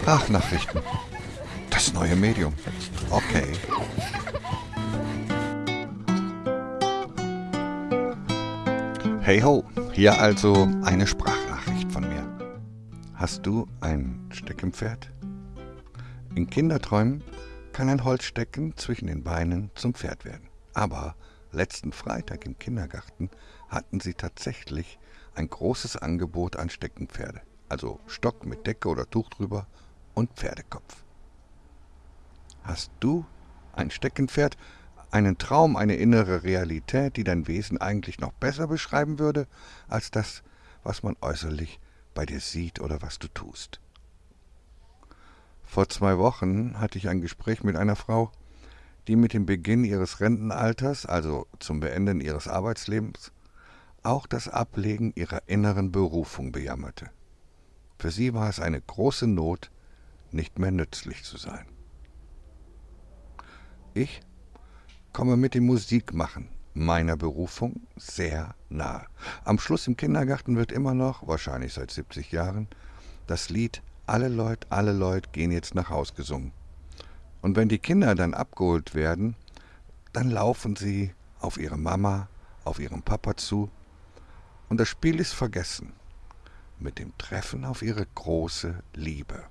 Sprachnachrichten. Das neue Medium. Okay. Hey ho, hier also eine Sprachnachricht von mir. Hast du ein Steckenpferd? In Kinderträumen kann ein Holzstecken zwischen den Beinen zum Pferd werden. Aber letzten Freitag im Kindergarten hatten sie tatsächlich ein großes Angebot an Steckenpferde. Also Stock mit Decke oder Tuch drüber und Pferdekopf. Hast du ein Steckenpferd, einen Traum, eine innere Realität, die dein Wesen eigentlich noch besser beschreiben würde, als das, was man äußerlich bei dir sieht oder was du tust? Vor zwei Wochen hatte ich ein Gespräch mit einer Frau, die mit dem Beginn ihres Rentenalters, also zum Beenden ihres Arbeitslebens, auch das Ablegen ihrer inneren Berufung bejammerte. Für sie war es eine große Not, nicht mehr nützlich zu sein. Ich komme mit dem Musikmachen meiner Berufung sehr nahe. Am Schluss im Kindergarten wird immer noch, wahrscheinlich seit 70 Jahren, das Lied Alle Leute, alle Leute gehen jetzt nach Haus gesungen. Und wenn die Kinder dann abgeholt werden, dann laufen sie auf ihre Mama, auf ihren Papa zu und das Spiel ist vergessen mit dem Treffen auf ihre große Liebe.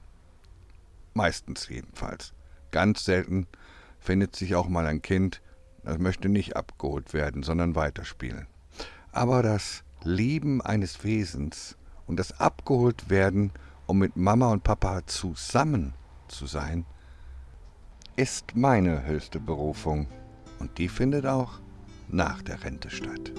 Meistens jedenfalls. Ganz selten findet sich auch mal ein Kind, das möchte nicht abgeholt werden, sondern weiterspielen. Aber das Lieben eines Wesens und das abgeholt werden, um mit Mama und Papa zusammen zu sein, ist meine höchste Berufung. Und die findet auch nach der Rente statt.